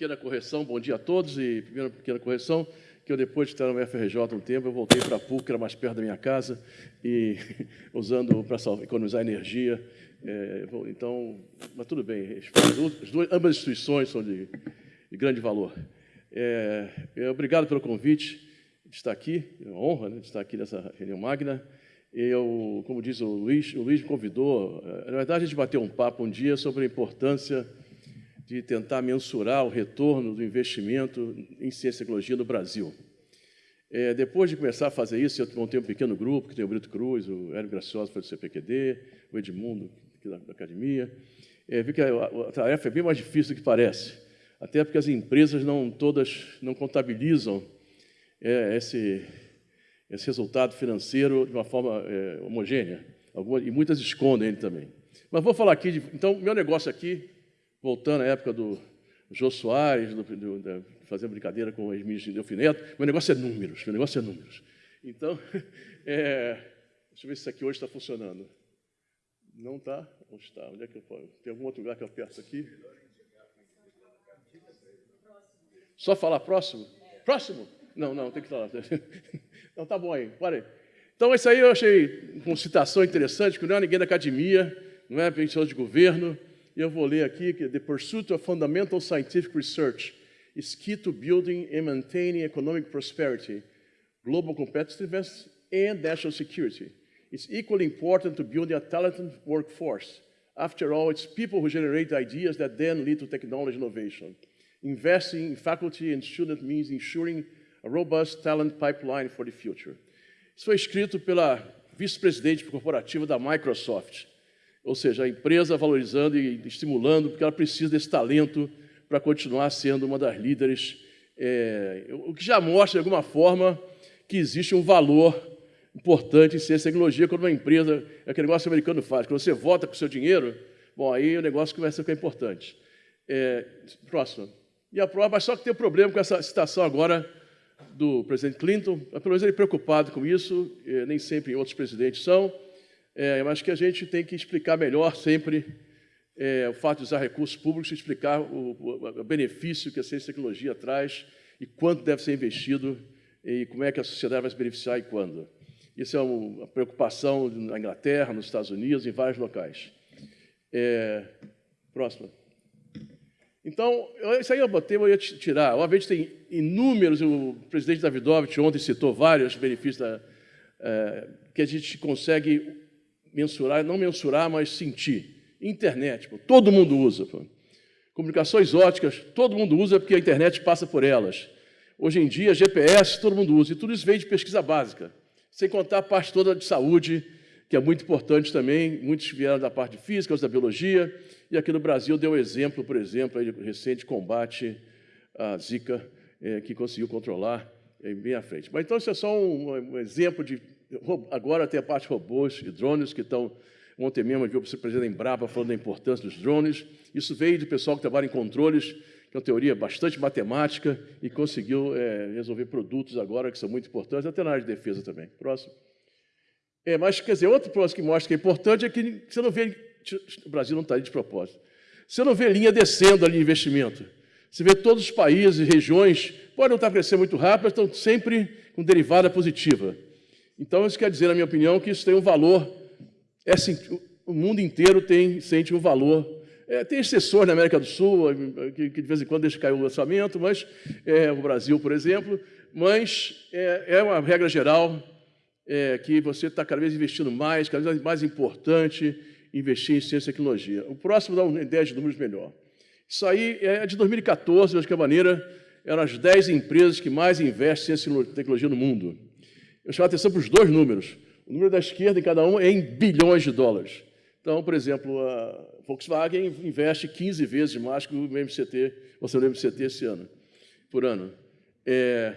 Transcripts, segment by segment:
pequena correção, bom dia a todos, e primeira pequena correção, que eu depois de estar no FRJ um tempo, eu voltei para a PUC, era mais perto da minha casa, e usando para economizar energia. É, então, mas tudo bem, as duas, ambas as instituições são de, de grande valor. É, é, obrigado pelo convite de estar aqui, é uma honra né, de estar aqui nessa reunião magna. Eu, como diz o Luiz, o Luiz me convidou, é, na verdade, a gente bateu um papo um dia sobre a importância de tentar mensurar o retorno do investimento em ciência e tecnologia no Brasil. É, depois de começar a fazer isso, eu montei um pequeno grupo, que tem o Brito Cruz, o Hélio Gracioso, foi do CPQD, o Edmundo, da, da academia. É, vi que a, a, tarefa é bem mais difícil do que parece, até porque as empresas não todas não contabilizam é, esse, esse resultado financeiro de uma forma é, homogênea, Algumas, e muitas escondem ele também. Mas vou falar aqui, de, então, meu negócio aqui voltando à época do Jô Soares, do, do, fazendo brincadeira com o ex-ministro Delfineto, meu negócio é números, meu negócio é números. Então, é, deixa eu ver se isso aqui hoje está funcionando. Não está? Onde está? Onde é que eu posso? Tem algum outro lugar que eu aperto aqui? Só falar próximo? Próximo? Não, não, tem que falar. Não, tá bom aí, para aí. Então, isso aí eu achei uma citação interessante, que não é ninguém da academia, não é pessoa de governo, eu vou ler aqui the pursuit of fundamental scientific research is key to building and maintaining economic prosperity, global competitiveness, and national security. It's equally important to build a talented workforce. After all, it's people who generate ideas that then lead to technology innovation. Investing in faculty and student means ensuring a robust talent pipeline for the future. Isso foi escrito pela vice-presidente corporativa da Microsoft, ou seja, a empresa valorizando e estimulando, porque ela precisa desse talento para continuar sendo uma das líderes, é, o que já mostra, de alguma forma, que existe um valor importante em ciência e tecnologia quando uma empresa, é aquele negócio americano faz, quando você vota com o seu dinheiro, bom, aí o negócio começa a ficar importante. É, próximo. E a prova, mas só que tem um problema com essa citação agora do presidente Clinton, pelo menos ele é preocupado com isso, nem sempre outros presidentes são, é, mas que a gente tem que explicar melhor sempre é, o fato de usar recursos públicos, explicar o, o, benefício que a ciência e tecnologia traz e quanto deve ser investido e como é que a sociedade vai se beneficiar e quando. Isso é uma preocupação na Inglaterra, nos Estados Unidos, em vários locais. É, próxima. Então, isso aí eu botei, eu ia tirar. Obviamente tem inúmeros, o presidente Davidovich ontem citou vários benefícios da, é, que a gente consegue mensurar, não mensurar, mas sentir. Internet, pô, todo mundo usa. Pô. Comunicações óticas, todo mundo usa porque a internet passa por elas. Hoje em dia, GPS, todo mundo usa. E tudo isso vem de pesquisa básica. Sem contar a parte toda de saúde, que é muito importante também. Muitos vieram da parte de física, da biologia. E aqui no Brasil deu exemplo, por exemplo, de recente combate à Zika, é, que conseguiu controlar é, bem à frente. Mas então, isso é só um, um exemplo de Agora tem a parte de robôs e drones que estão. Ontem mesmo eu vi o presidente da Embrapa falando da importância dos drones. Isso veio do pessoal que trabalha em controles, que é uma teoria bastante matemática, e conseguiu é, resolver produtos agora que são muito importantes, até na área de defesa também. Próximo. É, mas, quer dizer, outro próximo que mostra que é importante é que você não vê. O Brasil não está aí de propósito. Você não vê linha descendo ali de investimento. Você vê todos os países, regiões, podem não estar crescendo muito rápido, mas estão sempre com derivada positiva. Então, isso quer dizer, na minha opinião, que isso tem um valor, é, o mundo inteiro tem, sente um valor. É, tem exceções na América do Sul, que, que, de vez em quando deixa cair o lançamento, mas é, o Brasil, por exemplo, mas é, é uma regra geral é, que você está cada vez investindo mais, cada vez mais importante investir em ciência e tecnologia. O próximo dá uma ideia de números melhor. Isso aí é de 2014, de qualquer maneira, eram as 10 empresas que mais investem em ciência e tecnologia no mundo. Eu chamo a atenção para os dois números. O número da esquerda em cada um é em bilhões de dólares. Então, por exemplo, a Volkswagen investe 15 vezes mais que o MCT, você no MCT esse ano, por ano. É,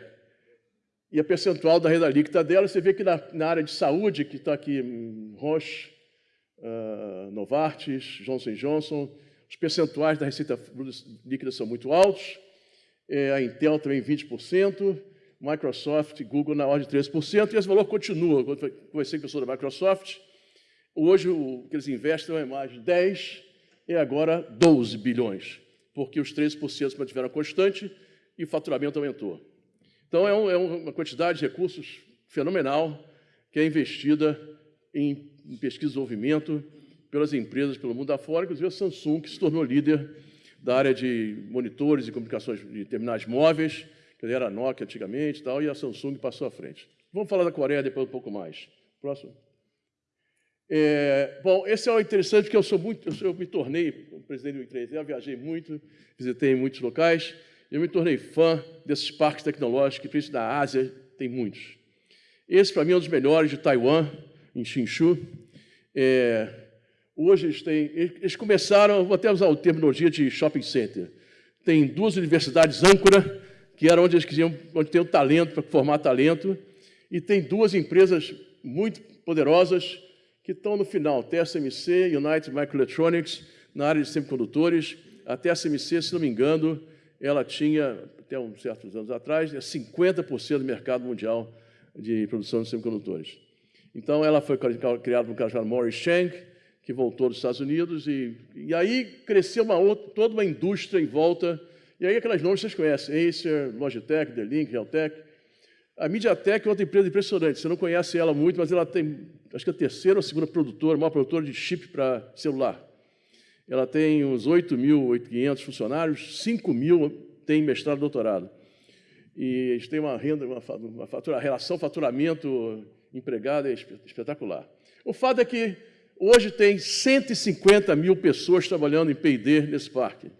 e a percentual da renda líquida dela, você vê que na, na área de saúde, que está aqui Roche, uh, Novartis, Johnson Johnson, os percentuais da receita líquida são muito altos, é, a Intel também 20%, Microsoft, Google na ordem de 13%, e esse valor continua. Quando conversei com a pessoa da Microsoft, hoje o que eles investem é mais de 10 e agora 12 bilhões. porque os 13% se mantiveram constante e o faturamento aumentou. Então, é, um, é uma quantidade de recursos fenomenal que é investida em, em pesquisa e desenvolvimento pelas empresas pelo mundo afora, inclusive a Samsung, que se tornou líder da área de monitores e comunicações de terminais móveis, era a Nokia antigamente e tal, e a Samsung passou à frente. Vamos falar da Coreia depois um pouco mais. Próximo. É, bom, esse é o interessante, porque eu sou muito, eu, eu me tornei presidente do I3, eu viajei muito, visitei muitos locais, eu me tornei fã desses parques tecnológicos, principalmente da Ásia, tem muitos. Esse, para mim, é um dos melhores de Taiwan, em Hsinchu. É, hoje eles têm, eles começaram, vou até usar o terminologia de shopping center. Tem duas universidades âncora, que era onde eles queriam, onde tem o talento para formar talento, e tem duas empresas muito poderosas que estão no final, TSMC, United Microelectronics, na área de semicondutores. A TSMC, se não me engano, ela tinha, até uns certos anos atrás, 50% do mercado mundial de produção de semicondutores. Então, ela foi criada por um cara chamado Morris Chang, que voltou dos Estados Unidos, e, e aí cresceu uma outra, toda uma indústria em volta. E aí aquelas nomes vocês conhecem, Acer, Logitech, D-Link, Realtek. A MediaTek é outra empresa impressionante, você não conhece ela muito, mas ela tem, acho que a terceira ou segunda produtora, maior produtora de chip para celular. Ela tem uns 8.500 funcionários, 5 mil têm mestrado e doutorado. E eles têm uma renda, uma, uma fatura, relação faturamento empregado é espetacular. O fato é que hoje tem 150 mil pessoas trabalhando em P&D nesse parque.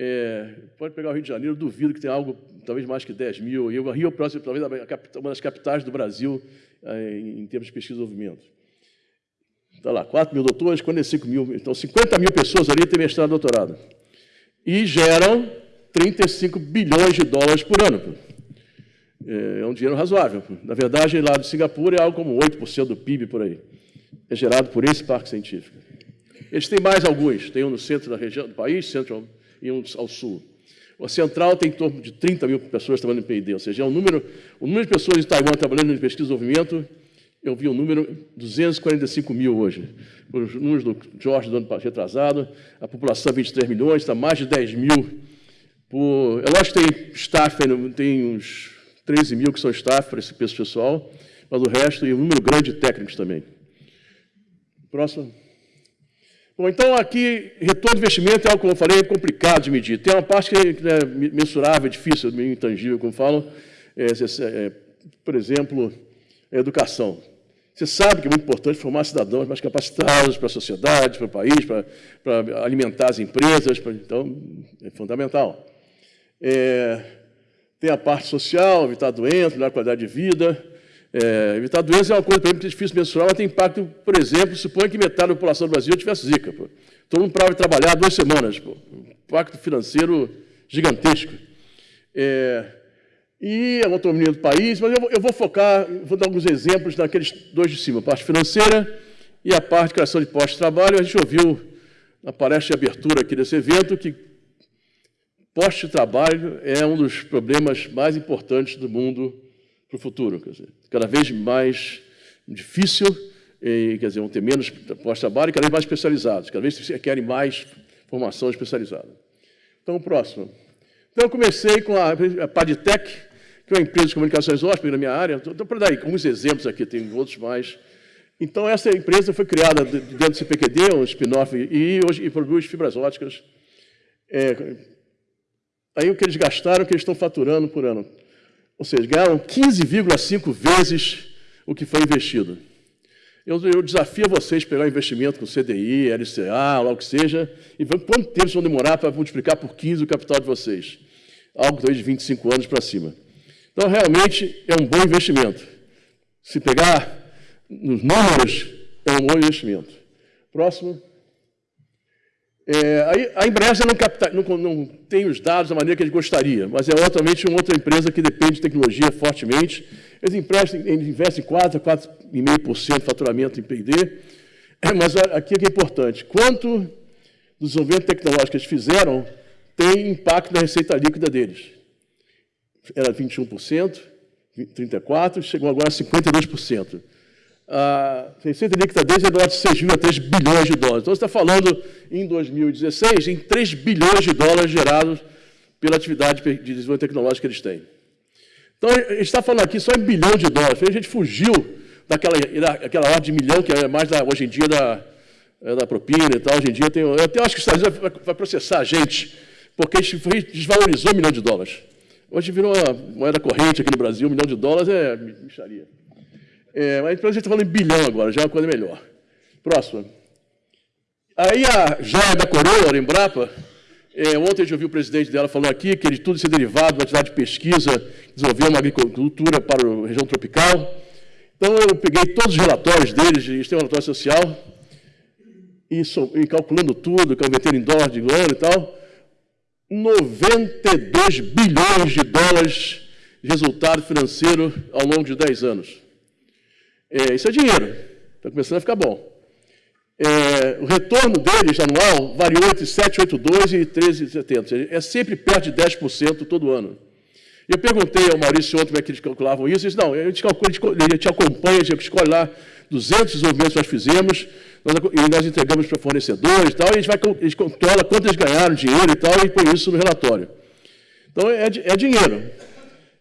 É, pode pegar o Rio de Janeiro, duvido que tenha algo, talvez mais que 10 mil. E o Rio, próximo, talvez uma das capitais do Brasil é, em termos de pesquisa e desenvolvimento. Está lá, 4 mil doutores, 45 mil. Então, 50 mil pessoas ali têm mestrado e doutorado. E geram 35 bilhões de dólares por ano. É, é um dinheiro razoável. Na verdade, lá de Singapura é algo como 8% do PIB por aí. É gerado por esse parque científico. Eles têm mais alguns. Tem um no centro da região do país, centro e um ao sul. A central tem em torno de 30 mil pessoas trabalhando em P&D, ou seja, é um número, o número de pessoas em Taiwan trabalhando em pesquisa e desenvolvimento, eu vi um número 245 mil hoje. Os números do Jorge do ano retrasado, a população 23 milhões, está mais de 10 mil. Por, é lógico que tem staff, tem uns 13 mil que são staff para esse pessoal, mas o resto, e um número grande de técnicos também. Próximo. Bom, então aqui, retorno de investimento é algo, como eu falei, complicado de medir. Tem uma parte que é mensurável, difícil, meio intangível, como falam. É, é, por exemplo, a educação. Você sabe que é muito importante formar cidadãos mais capacitados para a sociedade, para o país, para, para alimentar as empresas, para, então é fundamental. É, tem a parte social, evitar doenças, melhor qualidade de vida, é, evitar doenças é uma coisa, para mim, difícil de mensurar, mas tem impacto, por exemplo, suponha que metade da população do Brasil tivesse zika. Pô. Todo mundo parava de trabalhar duas semanas. Pô. Impacto financeiro gigantesco. É, e a autonomia do país, mas eu, eu, vou focar, vou dar alguns exemplos naqueles dois de cima, a parte financeira e a parte de criação de postos de trabalho. A gente ouviu na palestra de abertura aqui desse evento que posto de trabalho é um dos problemas mais importantes do mundo para o futuro. Quer dizer, cada vez mais difícil, e, quer dizer, vão ter menos postos de trabalho e cada vez mais especializados, cada vez querem mais formação especializada. Então, o próximo. Então, eu comecei com a, a que é uma empresa de comunicações hóspede na minha área. Então, para dar alguns exemplos aqui, tem outros mais. Então, essa empresa foi criada dentro do CPQD, um spin-off, e hoje e produz fibras óticas. É, aí o que eles gastaram, o que eles estão faturando por ano. Ou seja, ganharam 15,5 vezes o que foi investido. Eu, eu, desafio vocês a pegar um investimento com CDI, LCA, lá o que seja, e ver quanto tempo vocês vão demorar para multiplicar por 15 o capital de vocês. Algo talvez de 25 anos para cima. Então, realmente, é um bom investimento. Se pegar nos números, é um bom investimento. Próximo. É, a Embraer não, capta, não, não, tem os dados da maneira que ele gostaria, mas é outramente uma outra empresa que depende de tecnologia fortemente. Eles, emprestam, eles investem 4% a 4,5% de faturamento em P&D, é, mas aqui é que é importante. Quanto do desenvolvimento tecnológico que eles fizeram tem impacto na receita líquida deles? Era 21%, 34%, chegou agora a 52%. A receita líquida deles é de 6,3 bilhões de dólares. Então, você está falando, em 2016, em 3 bilhões de dólares gerados pela atividade de desenvolvimento tecnológico que eles têm. Então, a gente está falando aqui só em bilhão de dólares. A gente fugiu daquela, daquela ordem de milhão, que é mais da, hoje em dia da, é da propina e tal. Hoje em dia, tem, eu até acho que os Estados Unidos vai, vai processar a gente, porque a gente desvalorizou um milhão de dólares. Hoje virou moeda corrente aqui no Brasil, um milhão de dólares é micharia. É, mas a gente está falando em bilhão agora, já é uma coisa melhor. Próximo. Aí a joia da coroa, a Embrapa, é, ontem gente ouviu o presidente dela falando aqui que ele, tudo isso é derivado da atividade de pesquisa, desenvolver uma agricultura para a região tropical. Então eu peguei todos os relatórios deles, eles têm um relatório social, e, so, e calculando tudo, convertendo em dólar de ano e tal, 92 bilhões de dólares de resultado financeiro ao longo de 10 anos. É, isso é dinheiro, está começando a ficar bom. É, o retorno deles anual variou entre 7,82 e 13,70. É sempre perto de 10% todo ano. Eu perguntei ao Maurício ontem como é que eles calculavam isso. Ele disse, não, a gente, calcula, a gente acompanha, a gente escolhe lá 200 desenvolvimentos que nós fizemos, nós, e nós entregamos para fornecedores e tal, e a gente, vai, a gente controla quanto eles ganharam dinheiro e tal, e põe isso no relatório. Então, é, é dinheiro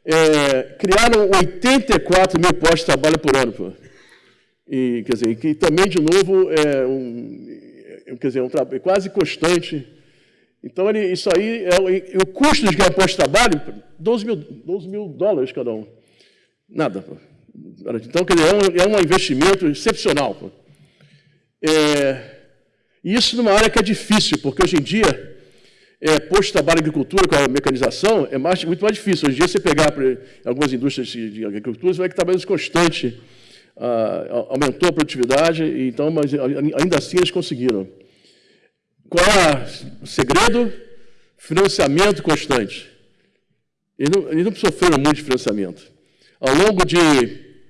é, criaram 84 mil postos de trabalho por ano. Pô. E, quer dizer, que também, de novo, é um, é, quer dizer, um trabalho quase constante. Então, ele, isso aí, é, o, custo de ganhar posto de trabalho, 12 mil, 12 mil dólares cada um. Nada. Pô. Então, quer dizer, é um, é um investimento excepcional. Pô. É, isso numa área que é difícil, porque hoje em dia é, posto de trabalho agricultura com a mecanização é mais, muito mais difícil. Hoje em dia, você pegar algumas indústrias de, agricultura, você vai que trabalho constante ah, aumentou a produtividade, então, mas ainda assim eles conseguiram. Qual é o segredo? Financiamento constante. Eles não, eles não sofreram muito de financiamento. Ao longo de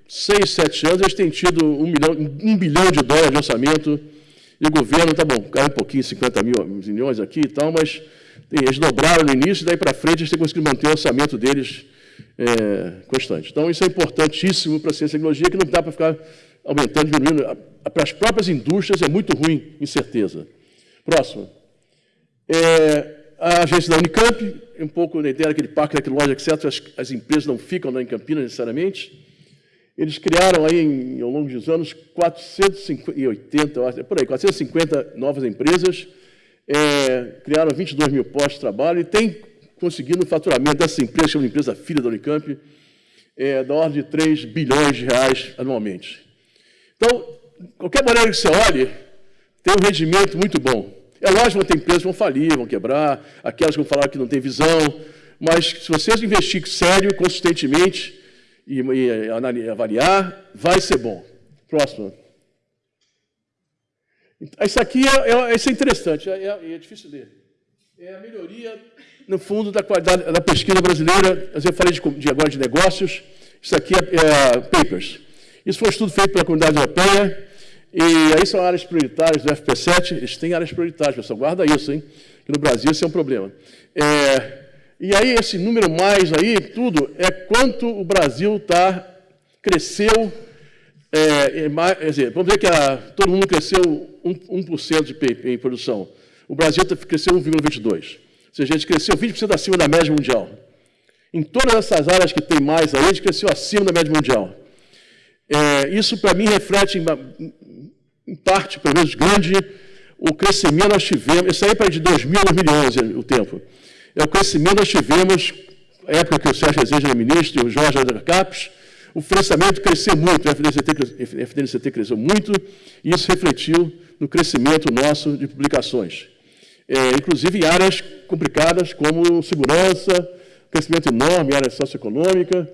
seis, sete anos, eles têm tido um, milhão, um bilhão de dólares de orçamento, e o governo, tá bom, caiu um pouquinho, 50 mil milhões aqui e tal, mas eles dobraram no início, daí para frente eles têm conseguido manter o orçamento deles é, constante. Então, isso é importantíssimo para a ciência e tecnologia, que não dá para ficar aumentando, diminuindo. Para as próprias indústrias é muito ruim, incerteza. Próximo. É, a agência da Unicamp, um pouco na ideia daquele parque tecnológico, etc., as, as empresas não ficam lá em Campinas necessariamente. Eles criaram aí, em, ao longo dos anos, 480, por aí, 450 novas empresas, é, criaram 22 mil postos de trabalho e tem conseguido um faturamento dessa empresa, que é uma empresa filha da Unicamp, é, da ordem de 3 bilhões de reais anualmente. Então, qualquer maneira que você olhe, tem um rendimento muito bom. É lógico que tem empresas que vão falir, vão quebrar, aquelas que vão falar que não tem visão, mas se vocês investirem sério, consistentemente e, e avaliar, vai ser bom. Próximo. Isso aqui é, é, isso é interessante, é, é, é difícil ler. É a melhoria, no fundo, da qualidade da pesquisa brasileira. Eu falei de, de agora de negócios. Isso aqui é, é, papers. Isso foi um estudo feito pela comunidade europeia. E aí são áreas prioritárias do FP7. Eles têm áreas prioritárias, pessoal. Guarda isso, hein? Que no Brasil isso é um problema. É, e aí esse número mais aí, tudo, é quanto o Brasil tá, cresceu é, é, quer dizer, vamos dizer que a, todo mundo cresceu 1%, 1 de PIB em produção. O Brasil tá, cresceu 1,22%. Ou seja, a gente cresceu 20% acima da média mundial. Em todas essas áreas que tem mais aí, a gente cresceu acima da média mundial. É, isso, para mim, reflete, em, em, parte, pelo menos grande, o crescimento nós tivemos. Isso aí para de 2000 a 2011, o tempo. É o crescimento nós tivemos, na época que o Sérgio Rezende era ministro e o Jorge era CAPES, o financiamento cresceu muito, o FDNCT, FDNCT cresceu muito, e isso refletiu no crescimento nosso de publicações. É, inclusive em áreas complicadas como segurança, crescimento enorme área socioeconômica,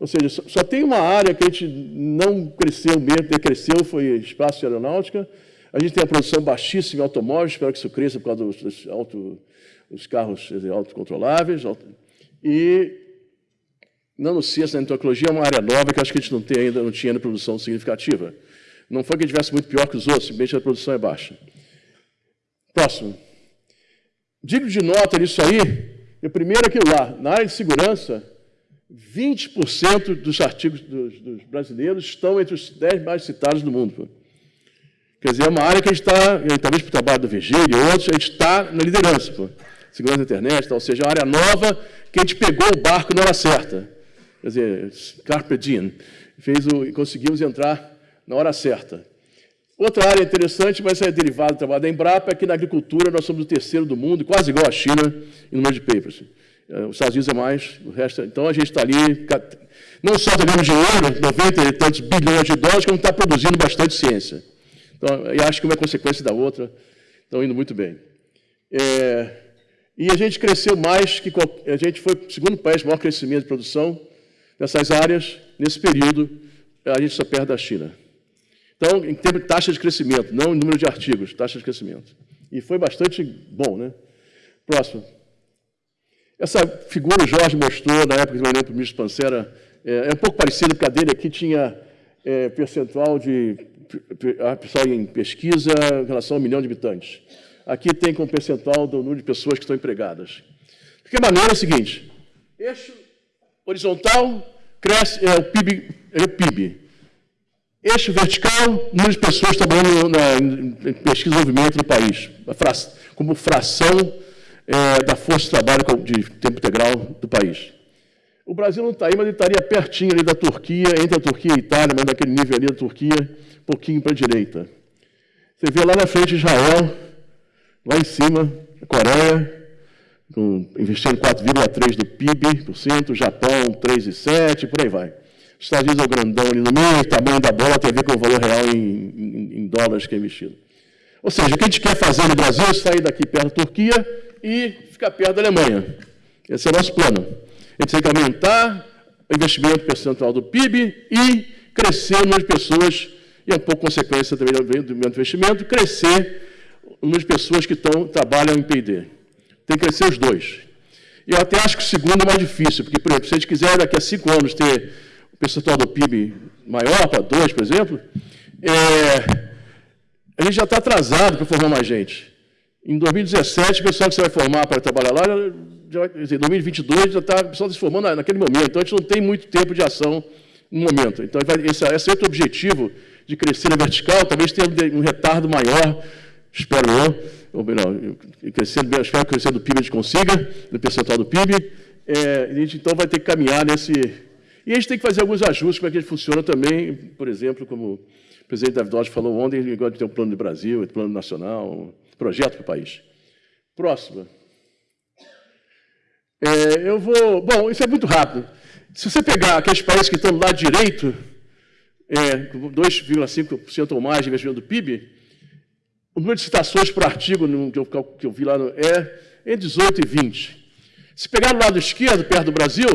ou seja, só, só, tem uma área que a gente não cresceu mesmo, decresceu, foi espaço aeronáutica. A gente tem a produção baixíssima em automóveis, espero que isso cresça por causa dos, dos, dos carros autocontroláveis. Auto, e Nanociência na entomologia é uma área nova que acho que a gente não tem ainda, não tinha ainda produção significativa. Não foi que a gente tivesse muito pior que os outros, simplesmente a produção é baixa. Próximo. Digo de nota nisso aí, o primeiro é aquilo lá, na área de segurança, 20% dos artigos dos, dos, brasileiros estão entre os 10 mais citados do mundo. Quer dizer, é uma área que a gente está, talvez o trabalho do Virgílio e outros, a gente está na liderança. Pô. Segurança da internet, ou seja, área nova que a gente pegou o barco na hora certa. Quer dizer, Carpe Diem. Fez o, conseguimos entrar na hora certa. Outra área interessante, mas é derivada do trabalho da Embrapa, é que na agricultura nós somos o terceiro do mundo, quase igual à China em número de papers. É, os Estados Unidos é mais, o resto. Então a gente está ali, não só ganhando dinheiro, 90 e tantos bilhões de dólares, como está produzindo bastante ciência. Então, eu acho que uma é consequência da outra, estão indo muito bem. É, e a gente cresceu mais que a gente foi o segundo país maior crescimento de produção nessas áreas nesse período. A gente está perto da China. Então, em termos de taxa de crescimento, não em número de artigos, taxa de crescimento. E foi bastante bom, né? Próximo. Essa figura o Jorge mostrou na época que eu para o ministro Pancera, é, é, um pouco parecido, porque a dele aqui tinha é, percentual de a pessoal em pesquisa em relação ao milhão de habitantes. Aqui tem como percentual do número de pessoas que estão empregadas. De que maneira é o seguinte, eixo horizontal cresce, é o PIB, é o PIB. Eixo vertical, número de pessoas trabalhando na, em pesquisa e desenvolvimento no país, como fração é, da força de trabalho de tempo integral do país. O Brasil não está aí, mas ele estaria pertinho ali da Turquia, entre a Turquia e a Itália, mas naquele nível ali da Turquia, pouquinho para a direita. Você vê lá na frente Israel, lá em cima, a Coreia, com, investindo 4,3% do PIB, por cento, Japão 3,7%, por aí vai. Os Estados Unidos é o grandão ali no meio, o tamanho da bola tem a ver com o valor real em, em, em dólares que é investido. Ou seja, o que a gente quer fazer no Brasil é sair daqui perto da Turquia e ficar perto da Alemanha. Esse é o nosso plano. A gente tem que aumentar o investimento percentual do PIB e crescer o número de pessoas, e é um pouco consequência também do investimento, crescer o número de pessoas que estão, trabalham em P&D. Tem que crescer os dois. E eu até acho que o segundo é mais difícil, porque, por exemplo, se a gente quiser daqui a cinco anos ter o percentual do PIB maior, para dois, por exemplo, é, a gente já está atrasado para formar mais gente. Em 2017, o pessoal que você vai formar para trabalhar lá, já, em 2022, já está o pessoal se formando naquele momento. Então, a gente não tem muito tempo de ação no momento. Então, esse, esse é outro objetivo de crescer na vertical, talvez tenha um retardo maior, espero eu, ou melhor, crescendo, espero que crescendo do PIB a gente consiga, no percentual do PIB. É, a gente, então, vai ter que caminhar nesse... E a gente tem que fazer alguns ajustes para que ele funcione também, por exemplo, como o presidente David Dodge falou ontem, de ter um plano do Brasil, um plano nacional, projeto para o país. Próxima. É, eu vou. Bom, isso é muito rápido. Se você pegar aqueles países que estão do lado direito, é, 2,5% ou mais de investimento do PIB, o número de citações por artigo no, que, eu, que, eu, vi lá no, é entre 18 e 20. Se pegar do lado esquerdo, perto do Brasil,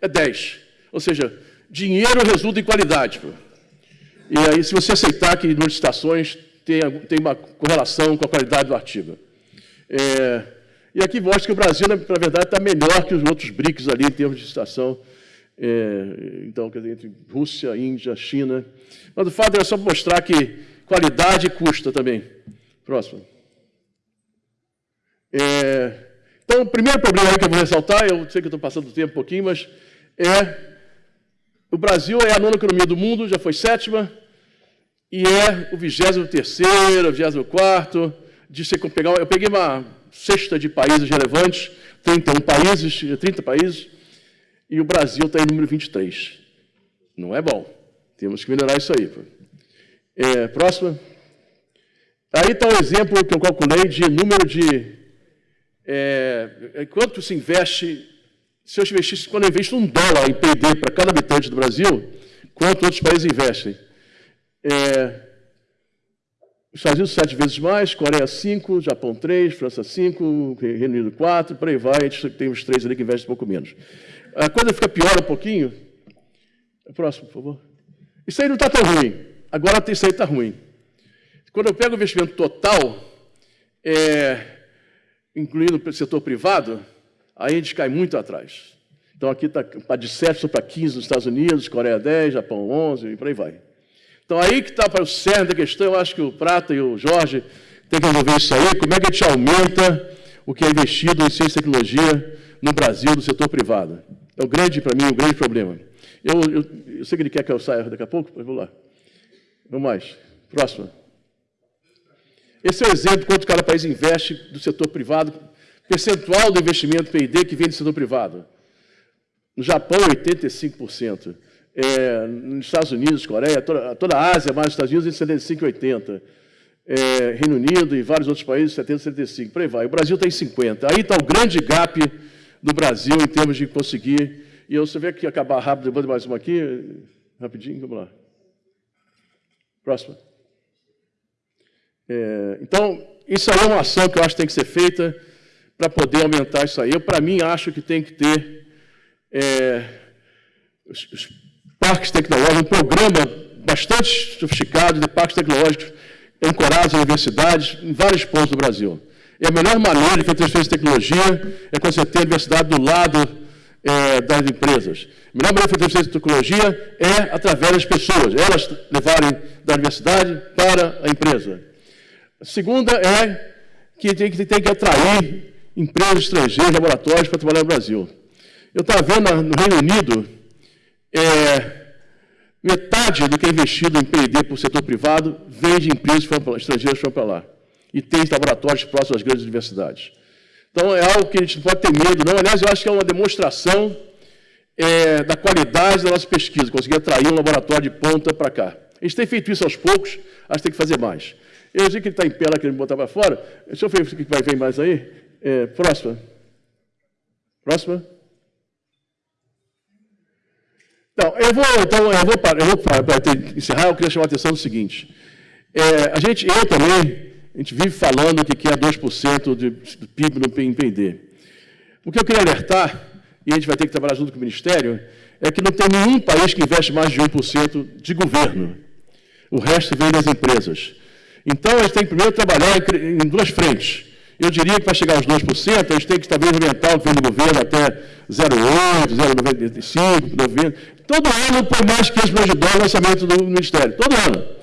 é 10. Ou seja, dinheiro resulta em qualidade. E aí, se você aceitar que o número de citações tem, tem uma correlação com a qualidade do artigo. É, e aqui mostra que o Brasil, na, verdade, está melhor que os outros BRICS ali em termos de situação. É, então, quer dizer, entre Rússia, Índia, China. Mas o fato é só mostrar que qualidade custa também. Próximo. É, então, o primeiro problema que eu vou ressaltar, eu sei que estou passando o tempo um pouquinho, mas é o Brasil é a nona economia do mundo, já foi sétima, e é o 23 º 24 de você pegar, eu peguei uma cesta de países relevantes, 31 países, 30 países, e o Brasil está em número 23. Não é bom. Temos que melhorar isso aí. É, próxima. Aí está o um exemplo que eu calculei de número de. É, quanto se investe. Se eu investisse, quando eu investo um dólar em PD para cada habitante do Brasil, quanto outros países investem? É, Estados Unidos sete vezes mais, Coreia cinco, Japão três, França cinco, Reino Unido quatro, por aí vai, a gente tem os três ali que investem um pouco menos. A coisa fica pior um pouquinho. Próximo, por favor. Isso aí não está tão ruim. Agora isso aí está ruim. Quando eu pego o investimento total, é, incluindo o setor privado, aí a gente cai muito atrás. Então aqui está de 7 para 15 nos Estados Unidos, Coreia 10, Japão 11 e por aí vai. Então, aí que está para o cerne da questão, eu acho que o Prata e o Jorge têm que resolver isso aí, como é que a gente aumenta o que é investido em ciência e tecnologia no Brasil, no setor privado. É o grande, para mim, o grande problema. Eu, eu, eu, sei que ele quer que eu saia daqui a pouco, mas vou lá. Vamos mais. Próxima. Esse é o exemplo quanto cada país investe do setor privado, percentual do investimento PID que vem do setor privado. No Japão, 85%. É, nos Estados Unidos, Coreia, toda, toda a Ásia, mais os Estados Unidos, em 75, 80. É, Reino Unido e vários outros países, 70, 75, por aí vai. O Brasil está em 50. Aí está o grande gap do Brasil em termos de conseguir. E eu, você vê que acabar rápido, vou mais uma aqui, rapidinho, vamos lá. Próxima. É, então, isso aí é uma ação que eu acho que tem que ser feita para poder aumentar isso aí. Eu, para mim, acho que tem que ter é, os, os, parques tecnológicos, um programa bastante sofisticado de parques tecnológicos ancorados em universidades em vários pontos do Brasil. E a melhor maneira de fazer transferência de tecnologia é quando você tem a universidade do lado é, das empresas. A melhor maneira de fazer transferência de tecnologia é através das pessoas, elas levarem da universidade para a empresa. A segunda é que tem que, tem que atrair empresas estrangeiras, laboratórios para trabalhar no Brasil. Eu estava vendo no Reino Unido, é, metade do que é investido em P&D por setor privado vem de empresas estrangeiras que foram para lá. E tem laboratórios próximos às grandes universidades. Então, é algo que a gente não pode ter medo, não. Aliás, eu acho que é uma demonstração é, da qualidade da nossa pesquisa, conseguir atrair um laboratório de ponta para cá. A gente tem feito isso aos poucos, acho que tem que fazer mais. Eu sei que ele está em pé lá, querendo botar para fora. Deixa eu ver o que vai vir mais aí. É, próxima. Próxima. Então, eu vou, então, eu vou, eu vou para encerrar, eu queria chamar a atenção do seguinte. É, a gente, eu também, a gente vive falando que quer 2% de, do PIB no PIB. O que eu queria alertar, e a gente vai ter que trabalhar junto com o Ministério, é que não tem nenhum país que investe mais de 1% de governo. O resto vem das empresas. Então, a gente tem que primeiro trabalhar em duas frentes. Eu diria que para chegar aos 2%, a gente tem que talvez aumentar o que vem do governo até 0,8, 0,95, 90. Todo ano põe mais de 500 milhões de dólares no orçamento do Ministério. Todo ano.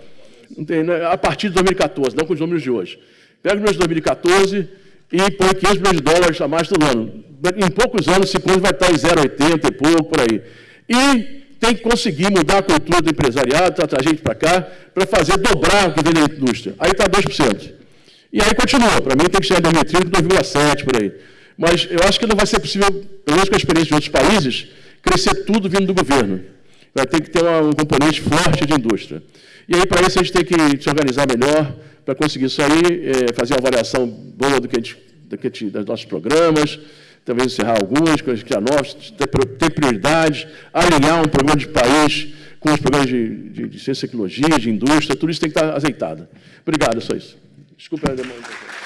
Né, a partir de 2014, não com os números de hoje. Pega os números de 2014 e põe 500 milhões de dólares a mais todo ano. Em poucos anos, esse plano vai estar em 0,80 e pouco, por aí. E tem que conseguir mudar a cultura do empresariado, tratar gente para cá, para fazer dobrar o que vem da indústria. Aí está 2%. E aí continua. Para mim tem que chegar em 2030 2,7% por aí. Mas eu acho que não vai ser possível, pelo menos com a experiência de outros países, crescer tudo vindo do governo. Vai ter que ter um componente forte de indústria. E aí, para isso, a gente tem que se organizar melhor para conseguir isso aí, é, fazer uma avaliação boa do que a gente, do que a gente, dos nossos programas, talvez encerrar alguns, coisas que novos, ter, ter prioridades, alinhar um programa de país com os programas de, de, de ciência e tecnologia, de indústria, tudo isso tem que estar azeitado. Obrigado, é só isso. Desculpa a demanda.